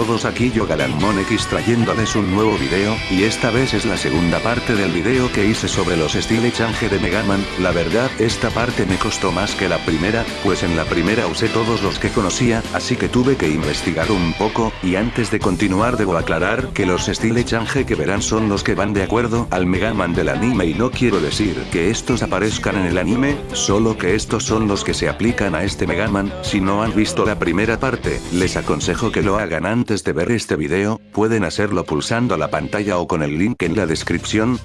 estamos aquí yo Galanmon X trayéndoles un nuevo video, y esta vez es la segunda parte del video que hice sobre los Style Change de Megaman, la verdad esta parte me costó más que la primera, pues en la primera usé todos los que conocía, así que tuve que investigar un poco, y antes de continuar debo aclarar que los Style Change que verán son los que van de acuerdo al Megaman del anime y no quiero decir que estos aparezcan en el anime, solo que estos son los que se aplican a este Megaman, si no han visto la primera parte, les aconsejo que lo hagan antes de ver este video, pueden hacerlo pulsando la pantalla o con el link en la descripción.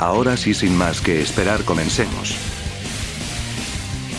Ahora sí sin más que esperar comencemos.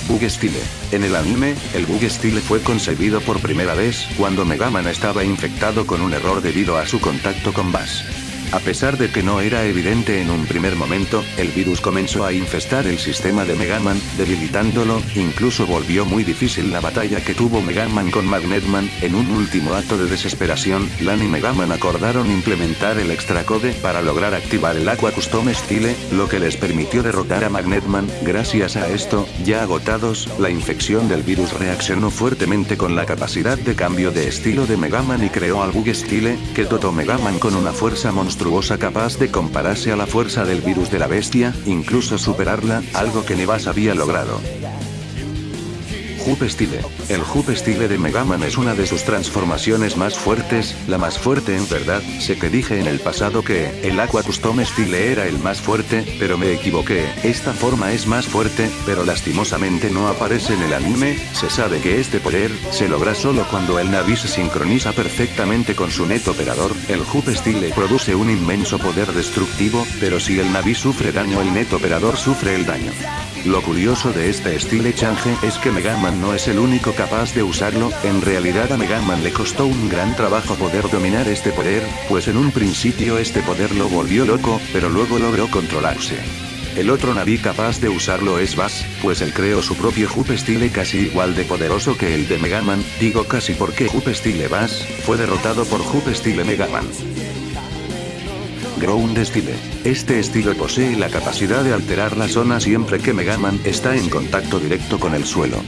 Bug Style. En el anime, el Bug Style fue concebido por primera vez cuando Megaman estaba infectado con un error debido a su contacto con Bass. A pesar de que no era evidente en un primer momento, el virus comenzó a infestar el sistema de Megaman, debilitándolo, incluso volvió muy difícil la batalla que tuvo Megaman con Magnetman, en un último acto de desesperación, Lan y Megaman acordaron implementar el extra code para lograr activar el Aqua Custom Style, lo que les permitió derrotar a Magnetman, gracias a esto, ya agotados, la infección del virus reaccionó fuertemente con la capacidad de cambio de estilo de Megaman y creó al Bug Style, que dotó Megaman con una fuerza monstruosa capaz de compararse a la fuerza del virus de la bestia, incluso superarla, algo que Nevas había logrado. Hoop Style. El Hoop Style de Megaman es una de sus transformaciones más fuertes, la más fuerte en verdad, sé que dije en el pasado que, el Aqua Custom Style era el más fuerte, pero me equivoqué, esta forma es más fuerte, pero lastimosamente no aparece en el anime, se sabe que este poder, se logra solo cuando el Navi se sincroniza perfectamente con su net operador, el Hoop Style produce un inmenso poder destructivo, pero si el Navi sufre daño el net operador sufre el daño. Lo curioso de este estilo change es que Megaman no es el único capaz de usarlo, en realidad a Megaman le costó un gran trabajo poder dominar este poder, pues en un principio este poder lo volvió loco, pero luego logró controlarse. El otro Navi capaz de usarlo es Bass, pues él creó su propio Hoop Style casi igual de poderoso que el de Megaman, digo casi porque Hoop Style Bass, fue derrotado por Hoop Style Megaman. Ground Style. Este estilo posee la capacidad de alterar la zona siempre que Megaman está en contacto directo con el suelo.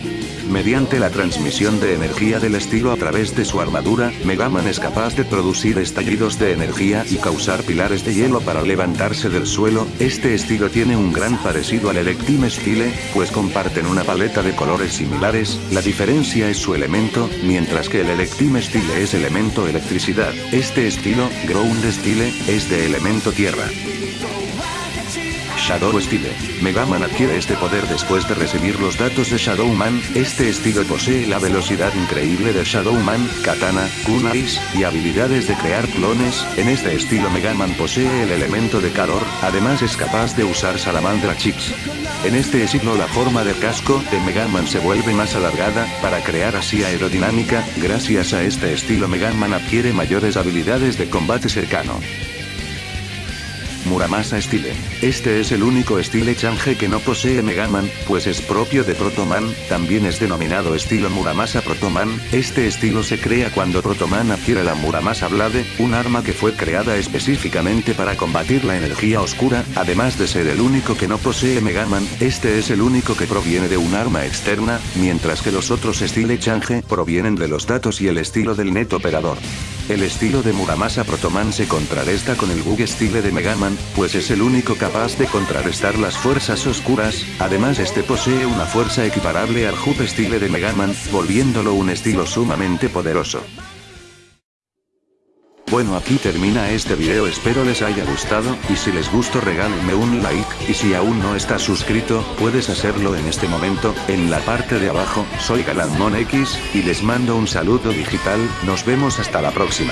Mediante la transmisión de energía del estilo a través de su armadura, Megaman es capaz de producir estallidos de energía y causar pilares de hielo para levantarse del suelo. Este estilo tiene un gran parecido al Electime Style, pues comparten una paleta de colores similares, la diferencia es su elemento, mientras que el Electime Style es elemento electricidad. Este estilo, Ground Style, es de elemento tierra. Shadow Style. Megaman adquiere este poder después de recibir los datos de Shadowman, este estilo posee la velocidad increíble de Shadowman, Katana, Kunais, y habilidades de crear clones, en este estilo Megaman posee el elemento de calor, además es capaz de usar Salamandra Chips. En este estilo la forma del casco de Megaman se vuelve más alargada, para crear así aerodinámica, gracias a este estilo Megaman adquiere mayores habilidades de combate cercano. Muramasa Style. Este es el único estilo change que no posee Megaman, pues es propio de Protoman, también es denominado estilo Muramasa Protoman, este estilo se crea cuando Protoman adquiere la Muramasa Blade, un arma que fue creada específicamente para combatir la energía oscura, además de ser el único que no posee Megaman, este es el único que proviene de un arma externa, mientras que los otros estilo change provienen de los datos y el estilo del net operador. El estilo de Muramasa Protoman se contrarresta con el Bug Style de Megaman, pues es el único capaz de contrarrestar las fuerzas oscuras, además este posee una fuerza equiparable al Hoop Style de Megaman, volviéndolo un estilo sumamente poderoso. Bueno aquí termina este video. Espero les haya gustado, y si les gustó regálenme un like, y si aún no estás suscrito, puedes hacerlo en este momento, en la parte de abajo, soy Galanmon X, y les mando un saludo digital, nos vemos hasta la próxima.